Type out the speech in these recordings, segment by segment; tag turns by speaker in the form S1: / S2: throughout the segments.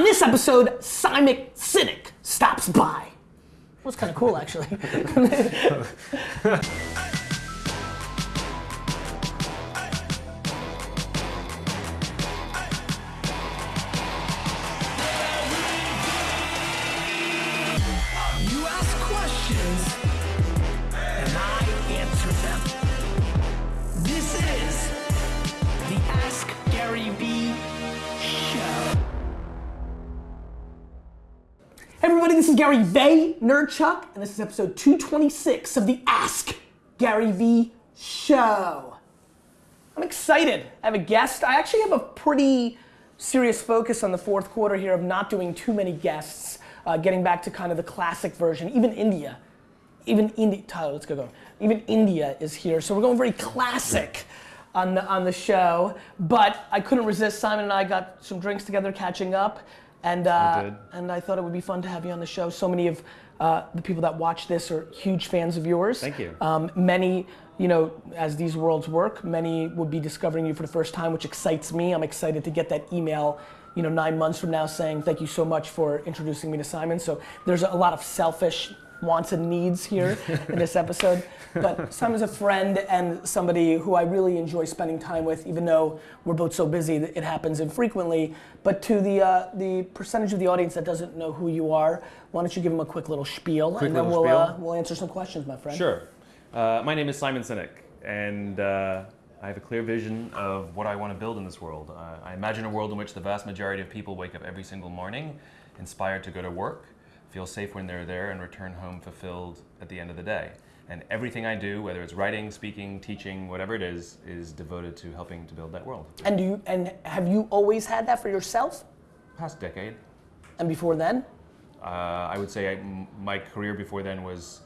S1: On this episode, Simon Sinek stops by. It was kind of cool, actually. everybody, this is Gary Vaynerchuk, and this is episode 226 of the Ask Gary Vee Show. I'm excited. I have a guest. I actually have a pretty serious focus on the fourth quarter here of not doing too many guests, uh, getting back to kind of the classic version. Even India, even India, Tyler, let's go go. Even India is here, so we're going very classic on the on the show. But I couldn't resist. Simon and I got some drinks together, catching up, and uh, and I thought it would be fun to have you on the show. So many of uh, the people that watch this are huge fans of yours.
S2: Thank you.
S1: Um, many, you know, as these worlds work, many would be discovering you for the first time, which excites me. I'm excited to get that email, you know, nine months from now saying thank you so much for introducing me to Simon. So there's a lot of selfish wants and needs here in this episode. But Simon's a friend and somebody who I really enjoy spending time with, even though we're both so busy that it happens infrequently. But to the uh, the percentage of the audience that doesn't know who you are, why don't you give them a quick little spiel,
S2: Quick
S1: and then we'll uh, we'll answer some questions, my friend.
S2: Sure. Uh, my name is Simon Sinek, and uh, I have a clear vision of what I want to build in this world. Uh, I imagine a world in which the vast majority of people wake up every single morning inspired to go to work, feel safe when they're there, and return home fulfilled at the end of the day. And everything I do, whether it's writing, speaking, teaching, whatever it is, is devoted to helping to build that world.
S1: And do you and have you always had that for yourself?
S2: Past decade,
S1: And before then?
S2: uh, I would say I, my career before then was.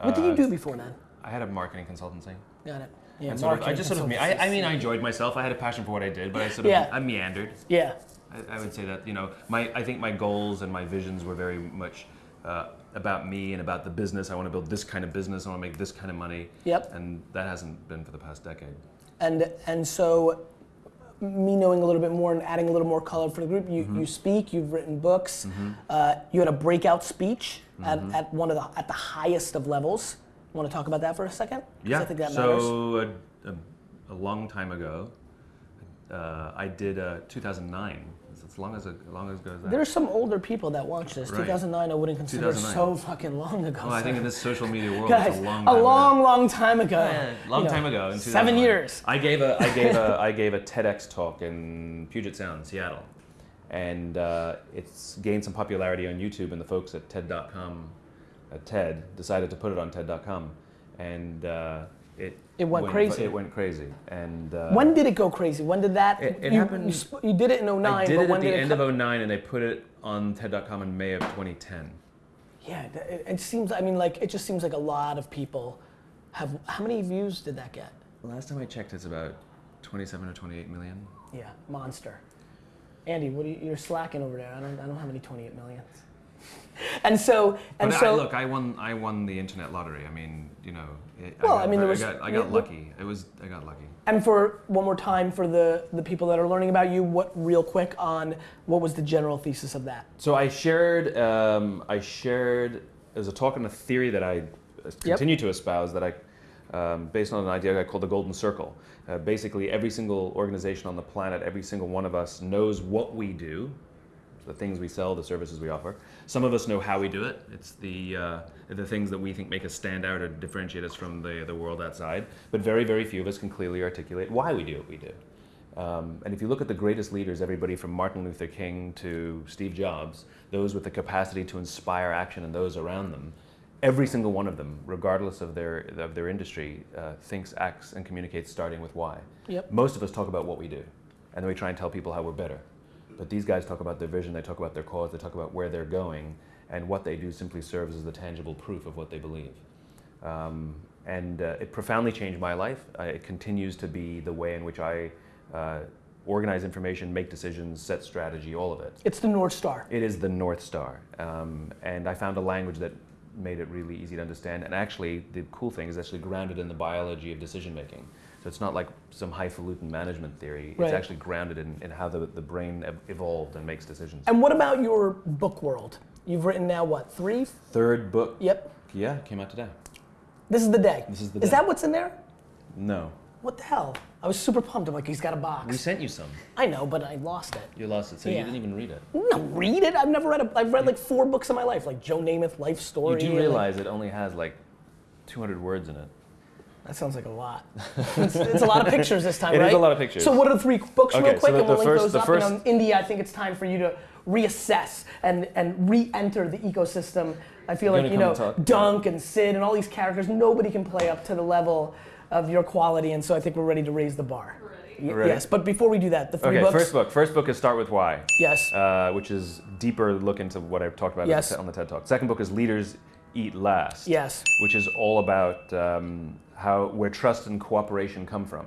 S1: What did you
S2: uh,
S1: do before then?
S2: I had a marketing consultancy.
S1: Got it. Yeah,
S2: And sort of, I just sort of, me- I, I mean, I enjoyed myself. I had a passion for what I did, but I sort of,
S1: Yeah.
S2: I meandered.
S1: Yeah.
S2: I, I would say that, you know, my, I think my goals and my visions were very much uh, about me and about the business. I want to build this kind of business. I want to make this kind of money.
S1: Yep.
S2: And that hasn't been for the past decade.
S1: And and so me knowing a little bit more and adding a little more color for the group, you,
S2: Mm-hmm.
S1: you speak, you've written books, uh, you had a breakout speech
S2: Mm-hmm.
S1: at, at one of the at the highest of levels. Want to talk about that for a second?
S2: Yeah.
S1: I think that matters.
S2: so a, a, a long time ago, uh, I did uh, 2009. It's as long as, as long as ago as that.
S1: There's some older people that watch this.
S2: Right.
S1: 2009, I wouldn't consider
S2: 2009.
S1: so fucking long ago.
S2: well, I think in this social media world,
S1: Guys,
S2: it's a long
S1: a
S2: time ago.
S1: long, long time ago.
S2: Yeah, long
S1: You know,
S2: time ago. In
S1: Seven years.
S2: I gave a I gave a I gave a TEDx talk in Puget Sound, Seattle, and uh, it's gained some popularity on YouTube. And the folks at TED.com, at TED, decided to put it on TED.com, and uh, it
S1: It went crazy.
S2: It went crazy, and uh,
S1: When did it go crazy? When did that?
S2: It- it
S1: you,
S2: happened-
S1: You, you did it in 09,
S2: I did it at the end of
S1: come?
S2: 09, and they put it on TED.com in May of 2010.
S1: Yeah, it, it seems. I mean, like it just seems like a lot of people have. How many views did that get?
S2: Last time I checked, it's about 27 or 28 million.
S1: Yeah, monster. Andy, what are you, you're slacking over there. I don't. I don't have any 28 million. And so, and
S2: But
S1: so.
S2: I, look, I won. I won the internet lottery. I mean, you know. It,
S1: Well,
S2: I, got,
S1: I mean, there was-
S2: I got, I got lucky. It was. I got lucky.
S1: And for one more time, for the the people that are learning about you, what real quick on what was the general thesis of that?
S2: So I shared. Um, I shared. There's a talk and a theory that I uh, continue to espouse that I, um, based on an idea I call the golden circle. Uh, basically, every single organization on the planet, every single one of us knows what we do, the things we sell, the services we offer. Some of us know how we do it. It's the uh, the things that we think make us stand out or differentiate us from the the world outside. But very very few of us can clearly articulate why we do what we do. Um, and if you look at the greatest leaders, everybody from Martin Luther King to Steve Jobs, those with the capacity to inspire action in those around them, every single one of them, regardless of their of their industry, uh, thinks, acts, and communicates starting with why.
S1: Yep.
S2: Most of us talk about what we do, and then we try and tell people how we're better. But these guys talk about their vision, they talk about their cause, they talk about where they're going, and what they do simply serves as the tangible proof of what they believe. Um, and uh, it profoundly changed my life. Uh, it continues to be the way in which I uh, organize information, make decisions, set strategy, all of it.
S1: It's the North Star.
S2: It is the North Star. Um, and I found a language that made it really easy to understand. And actually, the cool thing is actually grounded in the biology of decision making. So it's not like some highfalutin management theory.
S1: Right.
S2: It's actually grounded in, in how the, the brain evolved and makes decisions.
S1: And what about your book world? You've written now what three?
S2: Third book.
S1: Yep.
S2: Yeah, came out today.
S1: This is the day.
S2: This is the day.
S1: Is that what's in there?
S2: No.
S1: What the hell? I was super pumped. I'm like, he's got a box.
S2: We sent you some.
S1: I know, but I lost it.
S2: You lost it, so
S1: Yeah.
S2: you didn't even read it.
S1: No, read it. I've never read a. I've read like four books in my life, like Joe Namath life Story.
S2: You do
S1: and, like-
S2: realize it only has like 200 words in it.
S1: That sounds like a lot. it's, it's a lot of pictures this time,
S2: It is
S1: right?
S2: a lot of pictures.
S1: So what are the three books
S2: Okay,
S1: real quick,
S2: so
S1: and we'll
S2: the
S1: link
S2: first-
S1: those up.
S2: first-
S1: and on India, I think it's time for you to reassess and and re-enter the ecosystem. I feel
S2: You're
S1: like you know
S2: and?
S1: Dunk and Sid and all these characters. Nobody can play up to the level of your quality, and so I think we're ready to raise the bar.
S2: Ready?
S1: Yes, but before we do that, the three
S2: Okay,
S1: books.
S2: first book. First book is Start With Why.
S1: Yes.
S2: uh, which is deeper look into what I've talked about
S1: Yes.
S2: on the TED Talk. Second book is Leaders Eat Last.
S1: Yes.
S2: Which is all about um, how where trust and cooperation come from,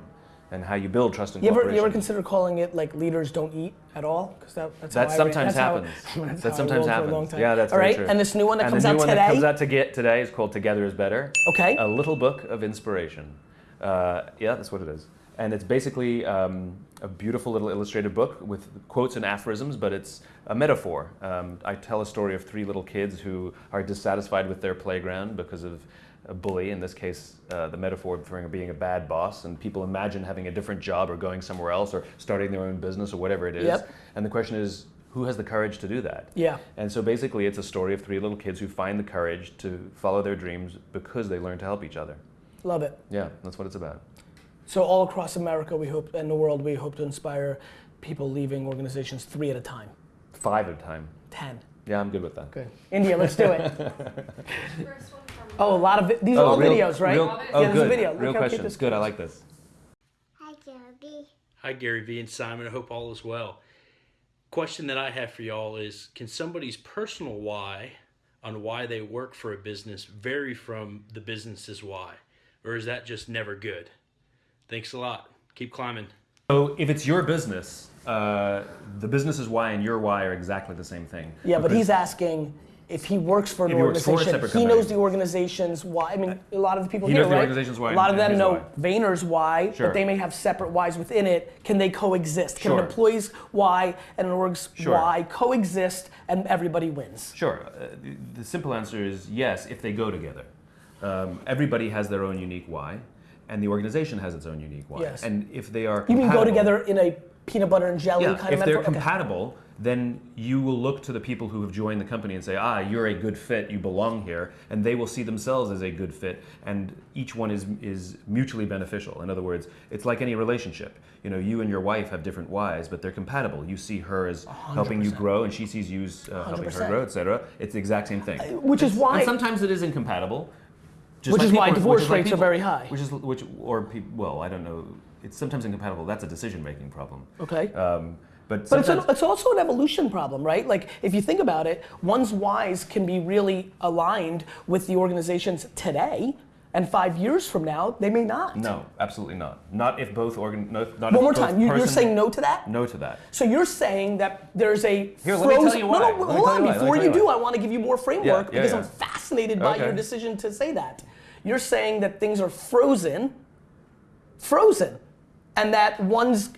S2: and how you build trust and
S1: You ever,
S2: cooperation.
S1: you ever consider calling it like leaders don't eat at all? Because that, that's how
S2: that sometimes
S1: that's how-
S2: happens.
S1: that's
S2: that sometimes
S1: rolled for a
S2: happens. Yeah, that's
S1: all
S2: very true.
S1: And this new one that
S2: and
S1: comes
S2: the new
S1: out
S2: one
S1: today.
S2: that comes out to get today is called Together Is Better.
S1: Okay.
S2: A little book of inspiration. Uh, yeah, that's what it is. And it's basically um, a beautiful little illustrated book with quotes and aphorisms, but it's a metaphor. Um, I tell a story of three little kids who are dissatisfied with their playground because of a bully, in this case, uh, the metaphor for being a bad boss, and people imagine having a different job or going somewhere else or starting their own business or whatever it is.
S1: Yep.
S2: And the question is, who has the courage to do that?
S1: Yeah.
S2: And so basically, it's a story of three little kids who find the courage to follow their dreams because they learn to help each other.
S1: Love it.
S2: Yeah, that's what it's about.
S1: So all across America, we hope, and the world, we hope to inspire people leaving organizations three at a time.
S2: Five at a time.
S1: Ten.
S2: Yeah, I'm good with that.
S1: Good. India, let's do it.
S3: First one from
S1: Oh, a lot of vi- these are all
S2: real-
S1: videos, right?
S2: real-
S3: Yeah,
S2: oh,
S1: there's a
S2: good.
S1: video. Look
S2: Real
S1: how cute
S2: questions. Good. I like this.
S4: Hi, Joby.
S5: Hi, Gary Vee and Simon. I hope all is well. Question that I have for y'all is Can somebody's personal why on why they work for a business vary from the business's why? Or is that just never good? Thanks a lot. Keep climbing.
S2: So if it's your business, uh, the business's why and your why are exactly the same thing.
S1: Yeah, but he's asking if he works for an
S2: If he for
S1: organization, he knows the organization's why. I mean, a lot of the people
S2: He
S1: here,
S2: knows the
S1: right?
S2: organization's why
S1: A lot of them know
S2: why.
S1: Vayner's why,
S2: Sure.
S1: but they may have separate whys within it. Can they coexist? Can
S2: Sure.
S1: an employee's why and an org's
S2: Sure.
S1: why coexist and everybody wins?
S2: Sure. Uh, the, the simple answer is yes, if they go together. Um, everybody has their own unique why, and the organization has its own unique why.
S1: Yes.
S2: And if they are
S1: You mean go together in a peanut butter and jelly
S2: Yeah,
S1: kind
S2: if
S1: of
S2: they're
S1: metaphor? Okay.
S2: Then you will look to the people who have joined the company and say, ah, you're a good fit, you belong here, and they will see themselves as a good fit, and each one is is mutually beneficial. In other words, it's like any relationship. You know, you and your wife have different whys, but they're compatible. You see her as helping you grow, and she sees you as uh, helping her
S1: 100%.
S2: grow, etc. It's the exact same thing.
S1: Which is why
S2: And sometimes it is incompatible. just
S1: Which
S2: like
S1: is why divorce
S2: is like
S1: rates are very high.
S2: Which is which or peop well, I don't know. It's sometimes incompatible. That's a decision-making problem.
S1: Okay.
S2: Um, but
S1: But it's, an, it's also an evolution problem, right? Like, if you think about it, one's whys can be really aligned with the organizations today, and five years from now, they may not.
S2: No, absolutely not. Not if both organ. No, not
S1: One more time, you, you're saying no to that?
S2: No to that.
S1: So you're saying that there's a
S2: Here, let me tell
S1: frozen-
S2: you
S1: No,
S2: why.
S1: no,
S2: me
S1: hold on.
S2: you why. Let me
S1: Before you
S2: you
S1: do. I want to give you more framework
S2: Yeah, yeah,
S1: because
S2: yeah.
S1: I'm fascinated by your decision to say that. You're saying that things are frozen, frozen, and that one's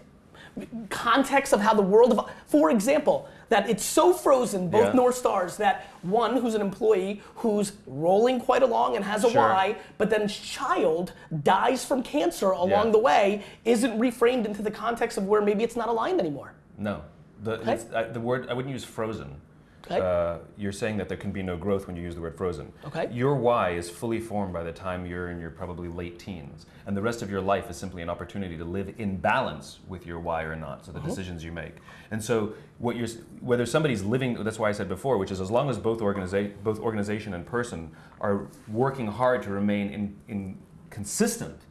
S1: context of how the world of for example that it's so frozen both
S2: Yeah.
S1: north stars that one who's an employee who's rolling quite along and has a
S2: Sure.
S1: but then child dies from cancer along
S2: Yeah.
S1: the way isn't reframed into the context of where maybe it's not aligned anymore
S2: No. The,
S1: Okay.
S2: it's, uh, the word I wouldn't use frozen.
S1: Okay.
S2: Uh, you're saying that there can be no growth when you use the word frozen.
S1: Okay.
S2: Your why is fully formed by the time you're in your probably late teens, and the rest of your life is simply an opportunity to live in balance with your why or not. So the
S1: Uh-huh.
S2: decisions you make, and so what you're whether somebody's living. That's why I said before, which is as long as both organiza- both organization and person are working hard to remain in, in consistent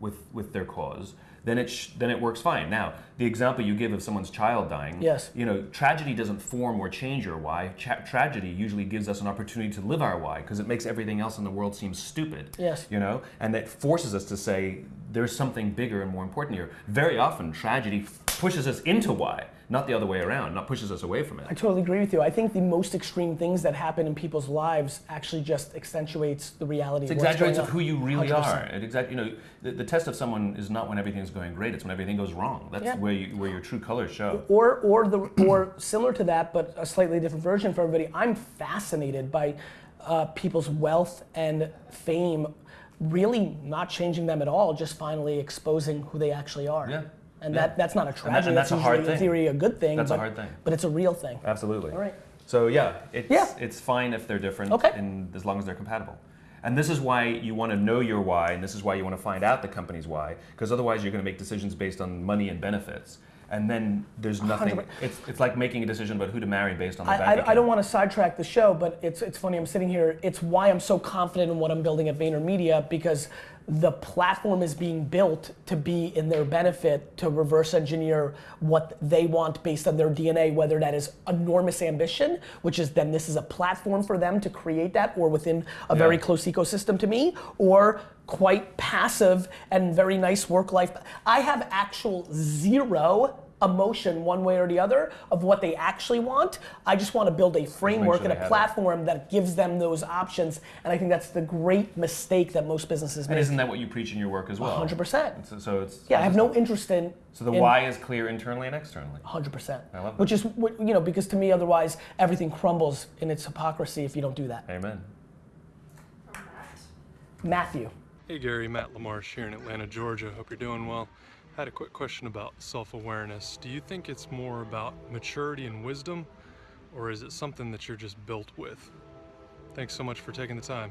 S2: with with their cause. Then it sh- then it works fine. Now, the example you give of someone's child dying,
S1: Yes.
S2: you know, tragedy doesn't form or change your why. Tra- tragedy usually gives us an opportunity to live our why because it makes everything else in the world seem stupid.
S1: Yes.
S2: You know, and that forces us to say there's something bigger and more important here. Very often, tragedy pushes us into why, not the other way around, not pushes us away from it.
S1: I totally agree with you. I think the most extreme things that happen in people's lives actually just accentuates the reality.
S2: It exaggerates of who you really
S1: 100%.
S2: are. It exact, you know, the, the test of someone is not when everything's going great; it's when everything goes wrong. That's
S1: Yeah.
S2: where you, where your true colors show.
S1: Or, or the, or similar to that, but a slightly different version for everybody. I'm fascinated by uh, people's wealth and fame, really not changing them at all, just finally exposing who they actually are.
S2: Yeah.
S1: And
S2: Yeah.
S1: that, that's not a tragedy.
S2: and that's a hard
S1: in
S2: thing.
S1: theory a good thing.
S2: That's a
S1: but,
S2: hard thing.
S1: But it's a real thing.
S2: Absolutely.
S1: All right.
S2: So yeah, it's
S1: Yeah.
S2: it's fine if they're different,
S1: Okay.
S2: and as long as they're compatible. And this is why you want to know your why, and this is why you want to find out the company's why, because otherwise you're going to make decisions based on money and benefits, and then there's nothing.
S1: 100%.
S2: It's, it's like making a decision about who to marry based on the bank
S1: I, I, I don't want to sidetrack the show, but it's, it's funny. I'm sitting here. It's why I'm so confident in what I'm building at VaynerMedia because the platform is being built to be in their benefit to reverse engineer what they want based on their DNA, whether that is enormous ambition, which is then this is a platform for them to create that, or within a very close ecosystem to me, or quite passive and very nice work life. I have actual zero emotion one way or the other of what they actually want. I just want to build a framework
S2: sure
S1: and a
S2: have it.
S1: platform that gives them those options. And I think that's the great mistake that most businesses
S2: And
S1: make.
S2: isn't that what you preach in your work as well?
S1: 100%.
S2: So, so it's
S1: Yeah, I have no interest in.
S2: So the
S1: in
S2: why is clear internally and externally.
S1: 100%.
S2: I love that.
S1: Which is, what- you know, because to me, otherwise, everything crumbles in its hypocrisy if you don't do that.
S2: Amen.
S1: Matthew.
S6: Hey Gary, Matt Lamarche here in Atlanta, Georgia. Hope you're doing well. I had a quick question about self awareness. Do you think it's more about maturity and wisdom, or is it something that you're just built with? Thanks so much for taking the time.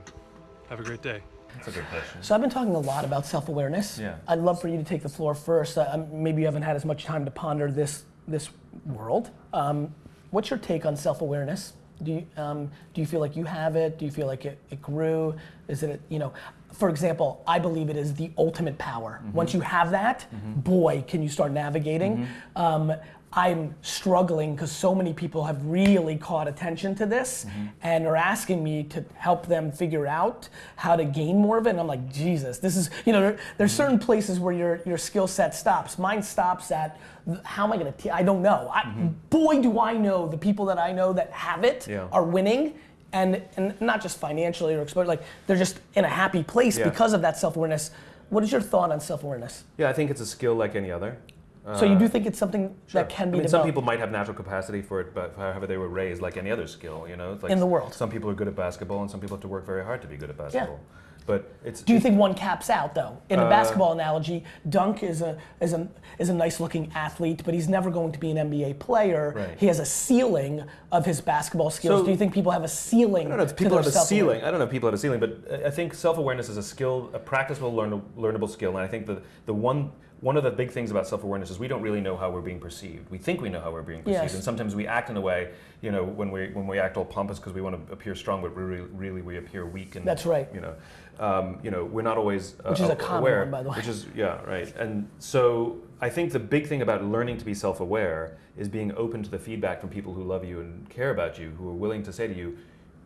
S6: Have a great day.
S2: That's a good question.
S1: So I've been talking a lot about self-awareness.
S2: Yeah.
S1: I'd love for you to take the floor first. Uh, maybe you haven't had as much time to ponder this this world. Um, what's your take on self-awareness? Do you um, do you feel like you have it? Do you feel like it, it grew? Is it you know? For example, I believe it is the ultimate power. Mm-hmm. Once you have that, mm-hmm. boy, can you start navigating. Mm-hmm. Um, I'm struggling because so many people have really caught attention to this and are asking me to help them figure out how to gain more of it. And I'm like, Jesus, this is, you know, there, there's certain places where your, your skill set stops. Mine stops at how am I going to, I don't know. I, Boy, do I know the people that I know that have it
S2: Yeah.
S1: are winning. And, and not just financially or exposure, like they're just in a happy place
S2: Yeah.
S1: because of that self awareness. What is your thought on self awareness?
S2: Yeah, I think it's a skill like any other.
S1: so you do think it's something that can
S2: Uh, I
S1: be
S2: mean, some people might have natural capacity for it, but however they were raised, like any other skill, you know. Like
S1: In the world.
S2: Some people are good at basketball, and some people have to work very hard to be good at basketball. But it's.
S1: Do you think one caps out though? In
S2: Uh,
S1: a basketball analogy, Dunk is a is a is a nice looking athlete, but he's never going to be an NBA player.
S2: Right.
S1: He has a ceiling of his basketball skills.
S2: So-
S1: Do you think people have a ceiling?
S2: I don't know if people have a ceiling. I don't know if people have a ceiling, but I- think self-awareness is a skill, a practicable, learn, learnable skill. And I think the, the one one of the big things about self-awareness is we don't really know how we're being perceived. We think we know how we're being perceived,
S1: Yes.
S2: and sometimes we act in a way, you know, when we when we act all pompous because we want to appear strong, but really, really we appear weak. And
S1: That's right.
S2: You know, um, you know, we're not always uh,
S1: Which is a common
S2: aware.
S1: one, by the way.
S2: Which is yeah, right. And so I think the big thing about learning to be self-aware is being open to the feedback from people who love you and care about you, who are willing to say to you,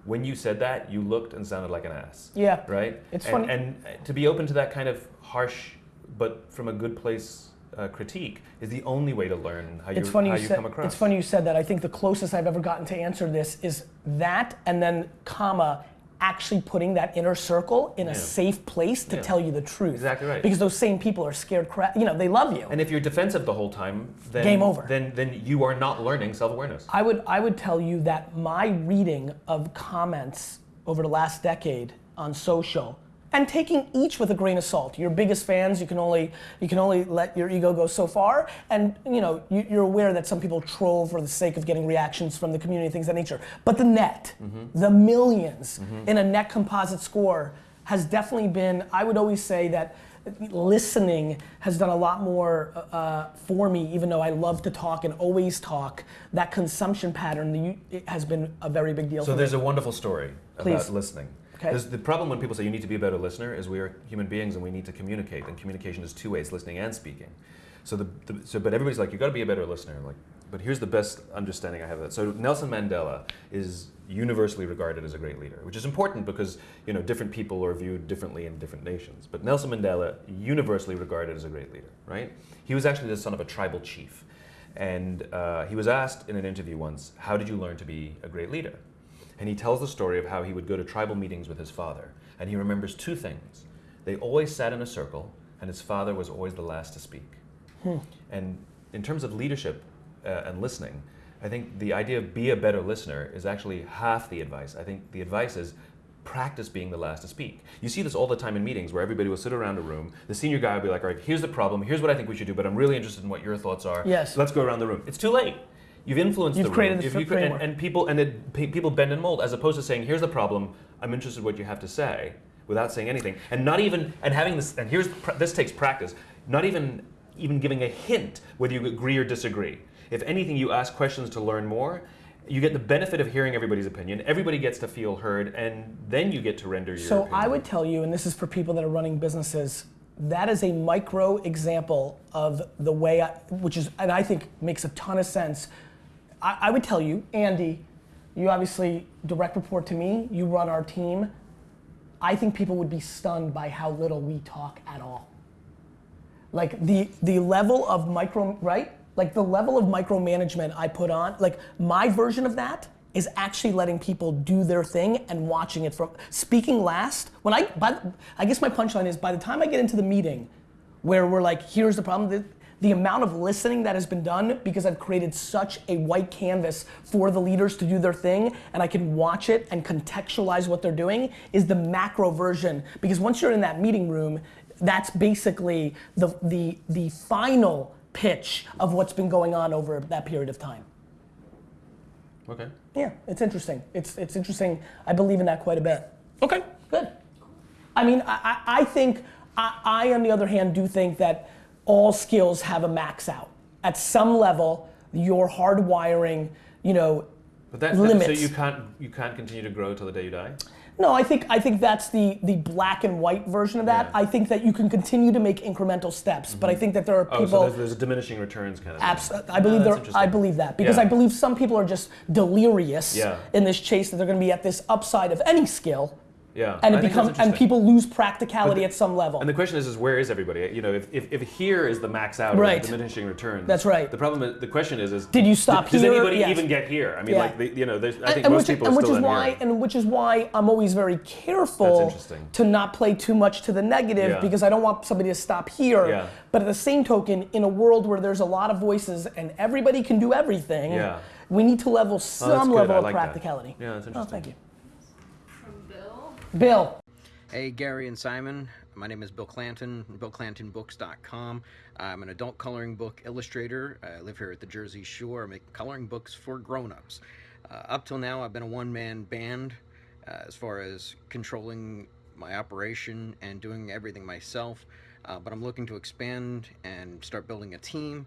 S2: when you said that, you looked and sounded like an ass.
S1: Yeah.
S2: Right?
S1: It's
S2: and,
S1: funny-
S2: And to be open to that kind of harsh, but from a good place uh, critique is the only way to learn how,
S1: It's
S2: you,
S1: funny
S2: how
S1: you
S2: you
S1: said.
S2: come across.
S1: It's funny you said that. I think the closest I've ever gotten to answer this is that, and then comma. Actually, putting that inner circle in a safe place to
S2: Yeah.
S1: tell you the truth.
S2: Exactly right.
S1: Because those same people are scared crap. You know, they love you.
S2: And if you're defensive the whole time, then
S1: Game over.
S2: Then then you are not learning self-awareness.
S1: I would I would tell you that my reading of comments over the last decade on social and taking each with a grain of salt. Your biggest fans, you can only you can only let your ego go so far, and you know you, you're aware that some people troll for the sake of getting reactions from the community, things of that nature. But the net, mm-hmm. the 1000000s mm-hmm. in a net composite score has definitely been. I would always say that listening has done a lot more uh, uh for me, even though I love to talk and always talk. That consumption pattern has been a very big deal
S2: So
S1: for me.
S2: there's a wonderful story
S1: Please.
S2: about listening.
S1: Okay.
S2: The problem when people say you need to be a better listener is we are human beings and we need to communicate, and communication is two ways: listening and speaking. So the, the so but everybody's like you've got to be a better listener. Like, but here's the best understanding I have of that. So Nelson Mandela is universally regarded as a great leader, which is important because you know different people are viewed differently in different nations. But Nelson Mandela, universally regarded as a great leader, right? He was actually the son of a tribal chief, and uh, he was asked in an interview once, "How did you learn to be a great leader?" And he tells the story of how he would go to tribal meetings with his father, and he remembers two things: they always sat in a circle, and his father was always the last to speak. And in terms of leadership uh, and listening, I think the idea of be a better listener is actually half the advice. I think the advice is practice being the last to speak. You see this all the time in meetings where everybody will sit around a room. The senior guy will be like, all right, here's the problem, here's what I think we should do, but I'm really interested in what your thoughts are.
S1: Yes.
S2: Let's go around the room. It's too late. You've influenced
S1: You've
S2: the
S1: created
S2: room.
S1: the
S2: If you and, and people and it, pe- people bend and mold as opposed to saying, here's the problem, I'm interested in what you have to say without saying anything. And not even and having this and here's pr- this takes practice. Not even even giving a hint whether you agree or disagree. If anything, you ask questions to learn more. You get the benefit of hearing everybody's opinion. Everybody gets to feel heard, and then you get to render your.
S1: So
S2: opinion.
S1: I would tell you, and this is for people that are running businesses, that is a micro example of the way, I, which is, and I think makes a ton of sense. I, I would tell you, Andy, you obviously direct report to me. You run our team. I think people would be stunned by how little we talk at all. Like the the level of micro right, like the level of micromanagement I put on, like my version of that is actually letting people do their thing and watching it from speaking last. When I, by, I guess my punchline is by the time I get into the meeting, where we're like, here's the problem. The, amount of listening that has been done because I've created such a white canvas for the leaders to do their thing and I can watch it and contextualize what they're doing is the macro version. Because once you're in that meeting room, that's basically the, the, the final pitch of what's been going on over that period of time.
S2: Okay.
S1: Yeah, it's interesting. It's it's interesting. I believe in that quite a bit. Okay, good. I mean, I, I I think I, I on the other hand do think that all skills have a max out. At some level, your hardwiring, you know,
S2: But that, that
S1: limits.
S2: so you can't you can't continue to grow till the day you die.
S1: No, I think I think that's the the black and white version of that.
S2: Yeah.
S1: I think that you can continue to make incremental steps, but I mm-hmm. think that there are
S2: Oh,
S1: people.
S2: so there's, there's a diminishing returns kind of. thing.
S1: Abs- I believe
S2: Oh,
S1: there. I believe that because
S2: Yeah.
S1: I believe some people are just delirious
S2: Yeah.
S1: in this chase that they're going to be at this upside of any skill,
S2: Yeah.
S1: and it becomes and people lose practicality
S2: the-
S1: at some level.
S2: And the question is, is where is everybody? You know, if, if, if here is the max out,
S1: Right.
S2: the diminishing returns.
S1: That's right.
S2: The problem, is, the question is, is
S1: Did you stop
S2: Does
S1: here?
S2: anybody
S1: Yes.
S2: even get here? I mean,
S1: Yeah.
S2: like, the, you know, there's, I think
S1: and
S2: most
S1: which,
S2: people
S1: and
S2: are
S1: which
S2: still
S1: is
S2: in
S1: why
S2: here.
S1: and which is why I'm always very careful to not play too much to the negative
S2: Yeah.
S1: because I don't want somebody to stop here.
S2: Yeah.
S1: But at the same token, in a world where there's a lot of voices and everybody can do everything,
S2: Yeah.
S1: we need to level
S2: Oh,
S1: some
S2: good.
S1: level
S2: I
S1: of
S2: like that.
S1: practicality.
S2: Yeah, that's
S1: oh,
S2: interesting.
S1: Oh, thank you,
S3: Bill.
S7: Hey, Gary and Simon. My name is Bill Clanton, BillClantonBooks.com. I'm an adult coloring book illustrator. I live here at the Jersey Shore. I make coloring books for grown-ups. Uh, up till now, I've been a one-man band uh, as far as controlling my operation and doing everything myself. Uh, but I'm looking to expand and start building a team.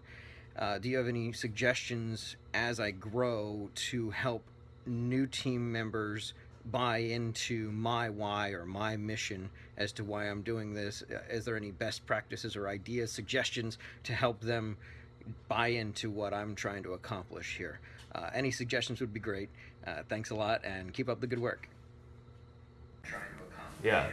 S7: Uh, do you have any suggestions as I grow to help new team members buy into my why or my mission as to why I'm doing this? Uh, Is there any best practices or ideas, suggestions to help them buy into what I'm trying to accomplish here? Uh, any suggestions would be great. Uh, thanks a lot and keep up the good work. Trying to accomplish
S2: Yeah.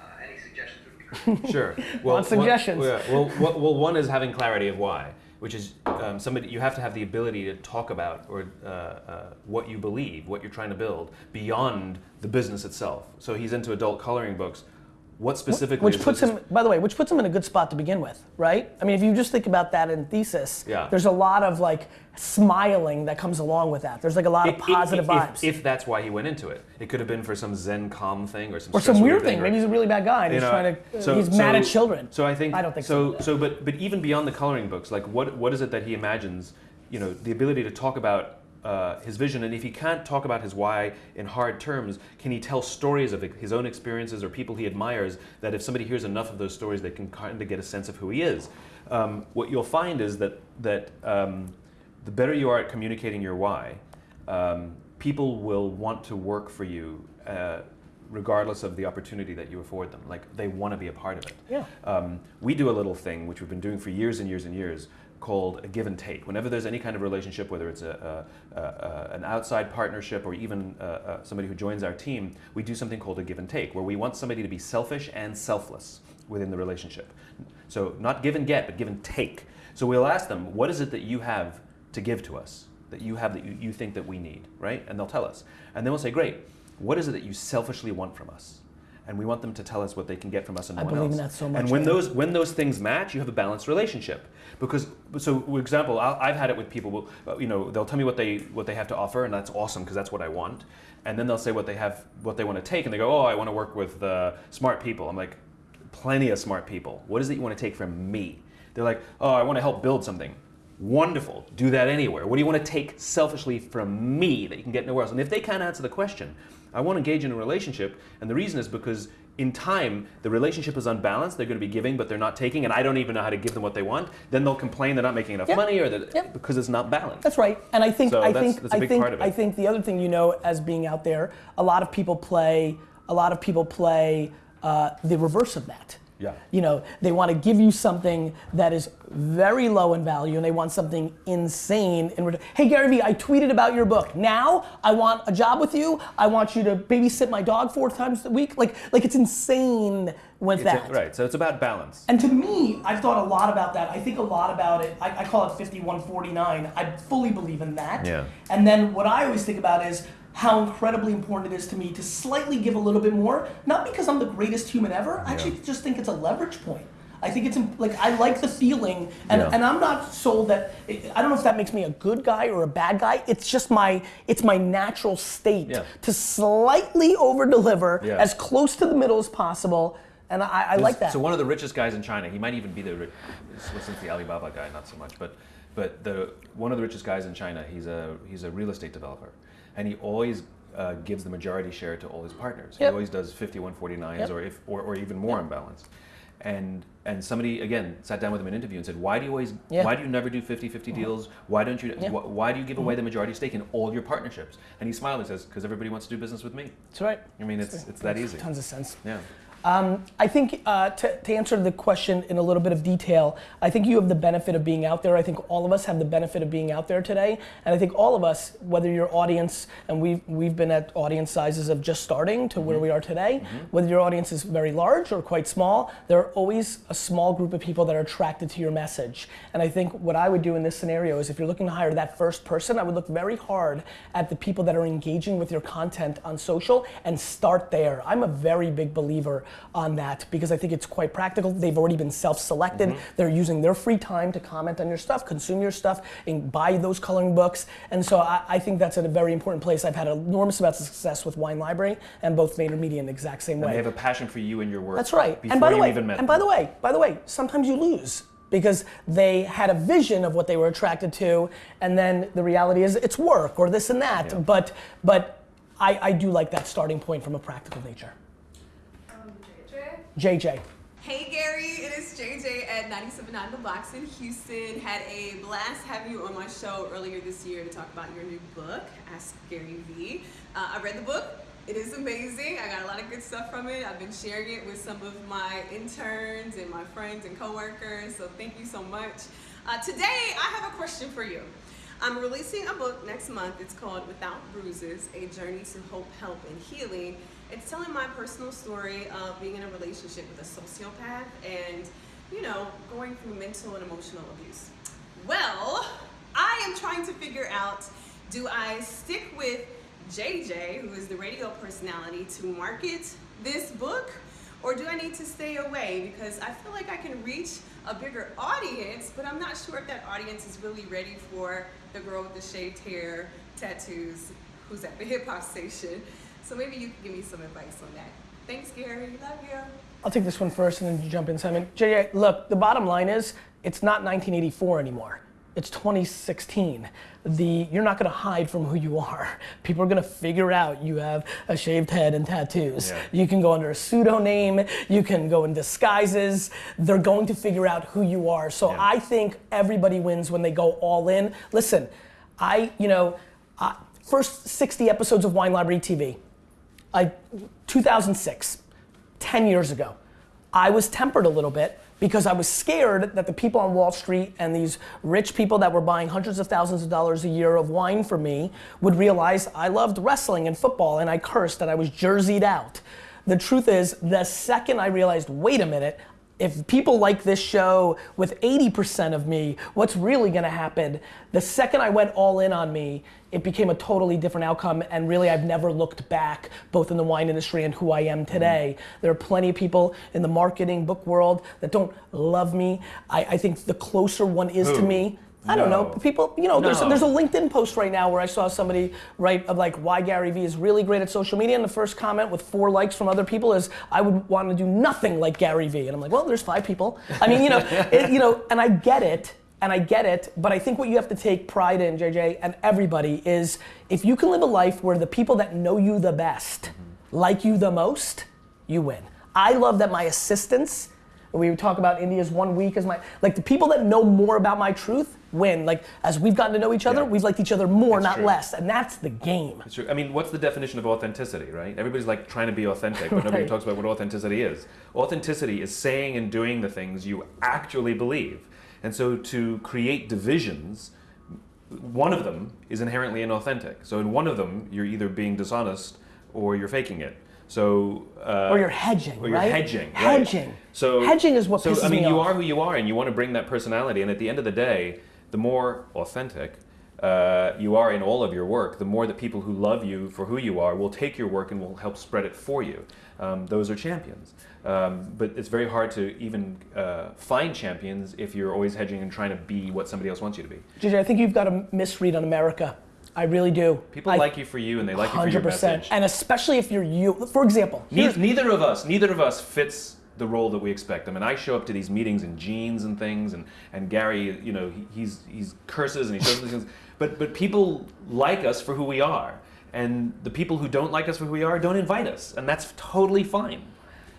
S7: Uh, any suggestions would be great.
S2: Sure. Well,
S1: Want suggestions?
S2: One, yeah, well, well, well, one is having clarity of why, which is um, somebody you have to have the ability to talk about or uh, uh, what you believe, what you're trying to build beyond the business itself. So he's into adult coloring books. What specifically?
S1: Which puts him, by the way, which puts him in a good spot to begin with, right? I mean, if you just think about that in thesis,
S2: Yeah.
S1: there's a lot of like smiling that comes along with that. There's like a lot of
S2: If- if-
S1: positive
S2: if,
S1: vibes.
S2: If, that's why he went into it, it could have been for some Zen calm thing or some
S1: or some weird thing.
S2: or-
S1: Maybe he's a really bad guy and he's
S2: know,
S1: trying to,
S2: so-
S1: he's mad at children.
S2: So I think
S1: I don't think
S2: so.
S1: so.
S2: So, but but even beyond the coloring books, like what what is it that he imagines? You know, the ability to talk about uh, his vision, and if he can't talk about his why in hard terms, can he tell stories of his own experiences or people he admires? That if somebody hears enough of those stories, they can kind of get a sense of who he is. Um, what you'll find is that that um, the better you are at communicating your why, um, people will want to work for you. Uh, regardless of the opportunity that you afford them like they want to be a part of it
S1: Yeah.
S2: um, we do a little thing which we've been doing for years and years and years called a give and take. Whenever there's any kind of relationship, whether it's a, a, a, an outside partnership or even uh, uh, somebody who joins our team, we do something called a give and take, where we want somebody to be selfish and selfless within the relationship. So not give and get, but give and take. So we'll ask them, what is it that you have to give to us, that you have that you, you think that we need, right? And they'll tell us. And then we'll say, great, what is it that you selfishly want from us? And we want them to tell us what they can get from us and no
S1: I
S2: one
S1: believe in that so much,
S2: And when those when those things match, you have a balanced relationship. Because so, for example, I'll, I've had it with people. uh, You know, they'll tell me what they what they have to offer, and that's awesome because that's what I want. And then they'll say what they have, what they want to take, and they go, "Oh, I want to work with uh, smart people." I'm like, plenty of smart people. What is it you want to take from me? They're like, oh, I want to help build something. Wonderful. Do that anywhere. What do you want to take selfishly from me that you can get nowhere else? And if they can't answer the question, I want to engage in a relationship. And the reason is because in time, the relationship is unbalanced. They're going to be giving, but they're not taking. And I don't even know how to give them what they want. Then they'll complain they're not making enough
S1: Yep.
S2: money or that
S1: Yep.
S2: because it's not balanced.
S1: That's right. And I think
S2: So
S1: I
S2: that's-
S1: think
S2: that's a
S1: I think
S2: part of it.
S1: I think the other thing you know as being out there, a lot of people play a lot of people play uh, the reverse of that.
S2: Yeah.
S1: You know, they want to give you something that is very low in value and they want something insane in return. Hey Gary Vee, I tweeted about your book. Now I want a job with you. I want you to babysit my dog four times a week. Like like it's insane with
S2: It's a-
S1: that.
S2: right. So it's about balance.
S1: And to me, I've thought a lot about that. I think a lot about it. I, I call it 5149. I fully believe in that.
S2: Yeah.
S1: And then what I always think about is how incredibly important it is to me to slightly give a little bit more, not because I'm the greatest human ever. I actually just think it's a leverage point. I think it's like I like the feeling, and,
S2: Yeah.
S1: and I'm not sold that. I don't know if that makes me a good guy or a bad guy. It's just my it's my natural state
S2: Yeah.
S1: to slightly over deliver
S2: Yeah.
S1: as close to the middle as possible, and I, I like that.
S2: So one of the richest guys in China, he might even be the since the Alibaba guy, not so much, but but the one of the richest guys in China, he's a he's a real estate developer, and he always uh, gives the majority share to all his partners. He always does 5149s
S1: Yep.
S2: or if or, or even more unbalanced. And and somebody again sat down with him in an interview and said, why do you always
S1: Yeah.
S2: why do you never do 50-50 deals? Why don't you
S1: Yeah.
S2: wh- why do you give away the majority stake in all your partnerships? And he smiled and says, because everybody wants to do business with me.
S1: That's right.
S2: I mean, it's it's that easy.
S1: Tons of sense.
S2: Yeah.
S1: Um, I think uh, to, to answer the question in a little bit of detail, I think you have the benefit of being out there. I think all of us have the benefit of being out there today, and I think all of us, whether your audience, and we've we've been at audience sizes of just starting to where mm-hmm. we are today, mm-hmm. whether your audience is very large or quite small, there are always a small group of people that are attracted to your message. And I think what I would do in this scenario is if you're looking to hire that first person, I would look very hard at the people that are engaging with your content on social and start there. I'm a very big believer on that because I think it's quite practical. They've already been self-selected. Mm-hmm. They're using their free time to comment on your stuff, consume your stuff, and buy those coloring books. And so I, I think that's at a very important place. I've had enormous amounts of success with Wine Library and both VaynerMedia in the exact same
S2: And
S1: way.
S2: they have a passion for you and your work.
S1: That's right.
S2: Before
S1: and by the way,
S2: even met
S1: and by the way, by the way, sometimes you lose because they had a vision of what they were attracted to, and then the reality is it's work or this and that.
S2: Yeah.
S1: But but I, I do like that starting point from a practical nature.
S3: JJ.
S8: Hey Gary, it is JJ at 97.9 The Box in Houston. Had a blast having you on my show earlier this year to talk about your new book, Ask Gary Vee. Uh, I read the book. It is amazing. I got a lot of good stuff from it. I've been sharing it with some of my interns and my friends and coworkers. So thank you so much. Uh, today, I have a question for you. I'm releasing a book next month. It's called Without Bruises A Journey to Hope, Help, and Healing. It's telling my personal story of being in a relationship with a sociopath and, you know, going through mental and emotional abuse. Well, I am trying to figure out do I stick with JJ, who is the radio personality, to market this book? Or do I need to stay away? Because I feel like I can reach a bigger audience, but I'm not sure if that audience is really ready for the girl with the shaved hair, tattoos, who's at the hip hop station. So maybe you can give me some advice on that. Thanks, Gary. Love you.
S1: I'll take this one first and then you jump in, Simon. JJ, look, the bottom line is it's not 1984 anymore. It's 2016. The you're not gonna hide from who you are. People are gonna figure out you have a shaved head and tattoos.
S2: Yeah.
S1: You can go under a pseudonym. You can go in disguises. They're going to figure out who you are. So
S2: Yeah.
S1: I think everybody wins when they go all in. Listen, I you know, uh, first 60 episodes of Wine Library TV. I 2006. 10 years ago. I was tempered a little bit because I was scared that the people on Wall Street and these rich people that were buying hundreds of thousands of dollars a year of wine for me would realize I loved wrestling and football and I cursed and I was jerseyed out. The truth is, the second I realized, wait a minute, if people like this show with 80% of me, what's really gonna happen? The second I went all in on me, it became a totally different outcome and really I've never looked back both in the wine industry and who I am mm-hmm. today. There are plenty of people in the marketing book world that don't love me. I, I think the closer one is to me, I don't know. People, you know, there's,
S2: No.
S1: there's a LinkedIn post right now where I saw somebody write of like why Gary Vee is really great at social media, and the first comment with four likes from other people is I would want to do nothing like Gary Vee, and I'm like, well, there's five people. I mean, you know, it, you know, and I get it, and I get it, but I think what you have to take pride in, JJ, and everybody is if you can live a life where the people that know you the best like you the most, you win. I love that my assistants we would talk about India's one week as my like the people that know more about my truth win. Like as we've gotten to know each other,
S2: Yeah.
S1: we've liked each other more,
S2: It's
S1: not
S2: true.
S1: less, and that's the game.
S2: It's true. I mean, what's the definition of authenticity, right? Everybody's like trying to be authentic, but nobody talks about what authenticity is. Authenticity is saying and doing the things you actually believe. And so to create divisions, one of them is inherently inauthentic. So in one of them, you're either being dishonest or you're faking it. So uh,
S1: Or you're hedging,
S2: or you're
S1: right?
S2: hedging, right.
S1: Hedging.
S2: So
S1: Hedging is what
S2: So I mean,
S1: me
S2: you
S1: off.
S2: are who you are, and you want to bring that personality. And at the end of the day, the more authentic uh, you are in all of your work, the more that people who love you for who you are will take your work and will help spread it for you. Um, those are champions. Um, but it's very hard to even uh, find champions if you're always hedging and trying to be what somebody else wants you to be.
S1: JJ, I think you've got a misread on America. I really do.
S2: People
S1: I-
S2: like you for you, and they like you for your
S1: 100%.
S2: message.
S1: And especially if you're you. For example,
S2: Ne- neither of us, neither of us fits the role that we expect. I mean, I show up to these meetings in jeans and things, and, and Gary, you know, he, he's he's curses and he shows these things. But but people like us for who we are, and the people who don't like us for who we are don't invite us, and that's totally fine.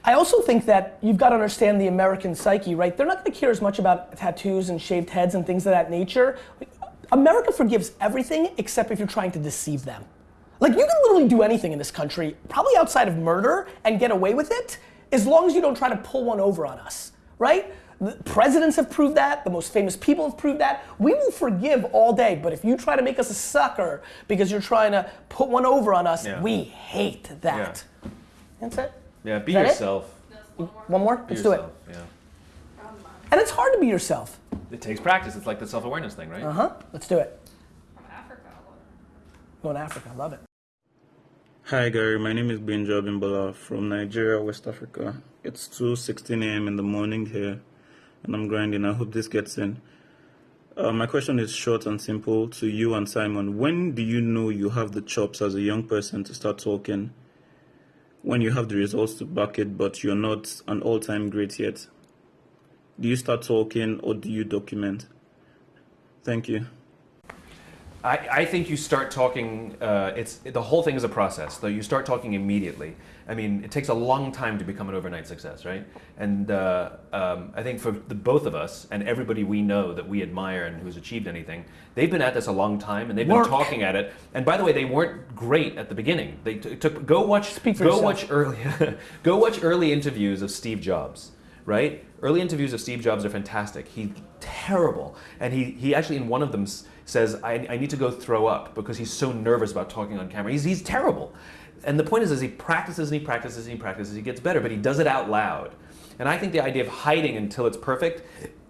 S1: I also think that you've got to understand the American psyche, right? They're not going to care as much about tattoos and shaved heads and things of that nature. America forgives everything except if you're trying to deceive them. Like you can literally do anything in this country, probably outside of murder, and get away with it, as long as you don't try to pull one over on us, right? The presidents have proved that. The most famous people have proved that. We will forgive all day, but if you try to make us a sucker because you're trying to put one over on us,
S2: Yeah.
S1: we hate that. That's it.
S2: Yeah, be
S1: Is that it?
S2: yourself.
S1: One more? Let's do it.
S2: Yeah.
S1: And it's hard to be yourself.
S2: It takes practice. It's like the self-awareness thing, right?
S1: Uh huh. Let's do it.
S3: From Africa.
S1: Going to Africa. I love it.
S9: Hi Gary, my name is Benja Bimbola from Nigeria, West Africa. It's 2:16 a.m. in the morning here, and I'm grinding. I hope this gets in. Uh, my question is short and simple to you and Simon. When do you know you have the chops as a young person to start talking? When you have the results to back it, but you're not an all-time great yet. Do you start talking or do you document? Thank you.
S2: I, I think you start talking. Uh, it's the whole thing is a process. Though you start talking immediately. I mean, it takes a long time to become an overnight success, right? And uh, um, I think for the both of us and everybody we know that we admire and who's achieved anything, they've been at this a long time and they've
S1: Work.
S2: been talking at it. And by the way, they weren't great at the beginning. They took go watch
S1: Speak for
S2: go
S1: yourself.
S2: watch early go watch early interviews of Steve Jobs. Right? Early interviews of Steve Jobs are fantastic. He's terrible. And he, he actually, in one of them, says, I, I need to go throw up because he's so nervous about talking on camera. He's, he's terrible. And the point is, is he practices and he practices and he practices, he gets better, but he does it out loud. And I think the idea of hiding until it's perfect,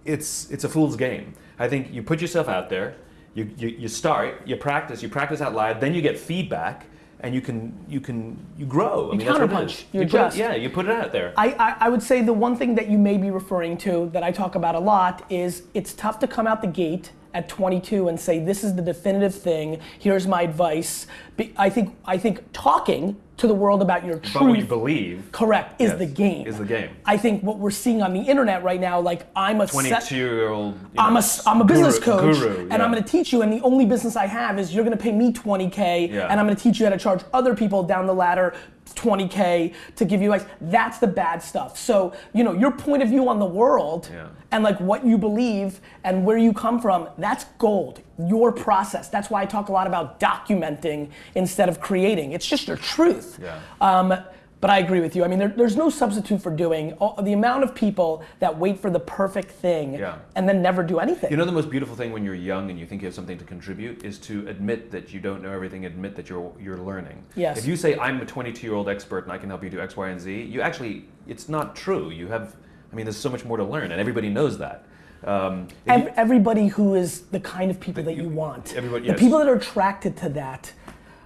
S2: it's, it's a fool's game. I think you put yourself out there, you, you, you start, you practice, you practice out loud, then you get feedback, and you can you can you grow. I
S1: You
S2: mean, that's
S1: counterpunch.
S2: is.
S1: You
S2: put
S1: adjust.
S2: yeah, you put it out there.
S1: I, I, I would say the one thing that you may be referring to that I talk about a lot is it's tough to come out the gate at 22 and say this is the definitive thing. Here's my advice. Be- I think I think talking to the world about your truth.
S2: but what you believe
S1: Correct is
S2: Yes,
S1: the game.
S2: is the game.
S1: I think what we're seeing on the internet right now, like I'm a set-
S2: 22 year old.
S1: I'm a, I'm a business coach,
S2: guru,
S1: and I'm going to teach you. And the only business I have is you're going to pay me 20k,
S2: Yeah.
S1: and I'm going to teach you how to charge other people down the ladder 20k to give you advice. That's the bad stuff. So you know your point of view on the world
S2: Yeah.
S1: and like what you believe and where you come from. That's gold. Your process. That's why I talk a lot about documenting instead of creating. It's just your truth.
S2: Yeah.
S1: Um, But I agree with you. I mean, there, there's no substitute for doing all, the amount of people that wait for the perfect thing
S2: Yeah.
S1: and then never do anything.
S2: You know the most beautiful thing when you're young and you think you have something to contribute is to admit that you don't know everything, admit that you're you're learning.
S1: Yes.
S2: If you say I'm a 22 year old expert and I can help you do X, Y, and Z, you actually it's not true. You have, I mean, there's so much more to learn, and everybody knows that. Um, if you-
S1: everybody who is the kind of people that you, want.
S2: everybody-
S1: the people that are attracted to that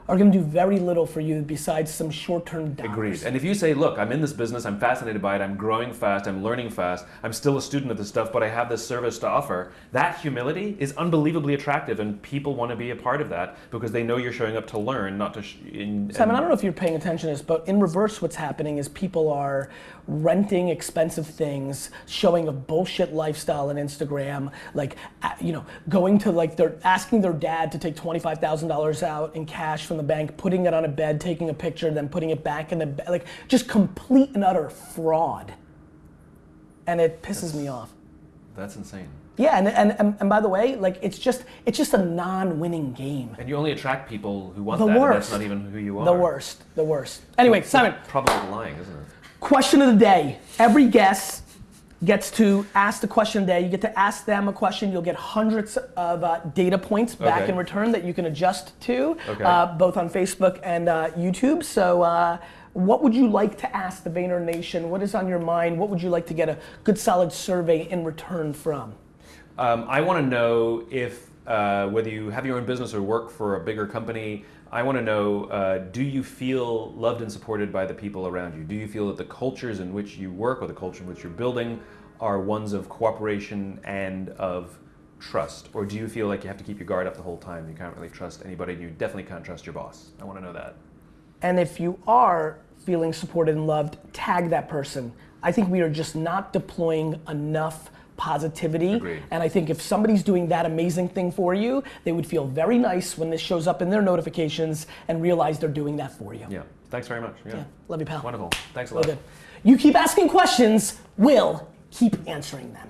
S1: are going to do very little for you besides some short-term dollars.
S2: Agreed. And if you say, look, I'm in this business, I'm fascinated by it, I'm growing fast, I'm learning fast, I'm still a student of this stuff, but I have this service to offer, that humility is unbelievably attractive, and people want to be a part of that because they know you're showing up to learn, not to. Sh- in,
S1: Simon, I don't know if you're paying attention to this, but in reverse, what's happening is people are renting expensive things, showing a bullshit lifestyle on Instagram, like, you know, going to like, they're asking their dad to take $25,000 out in cash from the bank, putting it on a bed, taking a picture, then putting it back in the bed, like, just complete and utter fraud. And it pisses me off.
S2: That's insane.
S1: Yeah, and, and, and, and by the way, like, it's just, it's just a non-winning game.
S2: And you only attract people who want
S1: The
S2: that, and
S1: worst.
S2: that's not even who you are.
S1: The worst, the worst. Anyway, Simon,
S2: Probably lying, isn't it?
S1: Question of the day. Every guest gets to ask the question there. You get to ask them a question. You'll get hundreds of uh, data points back
S2: Okay.
S1: in return that you can adjust to,
S2: Okay.
S1: uh, both on Facebook and uh, YouTube. So, uh, what would you like to ask the Vayner Nation? What is on your mind? What would you like to get a good solid survey in return from?
S2: Um, I want to know if uh, whether you have your own business or work for a bigger company. I want to know: uh, Do you feel loved and supported by the people around you? Do you feel that the cultures in which you work or the culture in which you're building are ones of cooperation and of trust, or do you feel like you have to keep your guard up the whole time? You can't really trust anybody, and you definitely can't trust your boss. I want to know that.
S1: And if you are feeling supported and loved, tag that person. I think we are just not deploying enough positivity.
S2: Agreed.
S1: And I think if somebody's doing that amazing thing for you, they would feel very nice when this shows up in their notifications and realize they're doing that for you.
S2: Yeah. Thanks very much. Yeah.
S1: Yeah. Love you, pal.
S2: Wonderful. Thanks a lot.
S1: You keep asking questions, we'll keep answering them.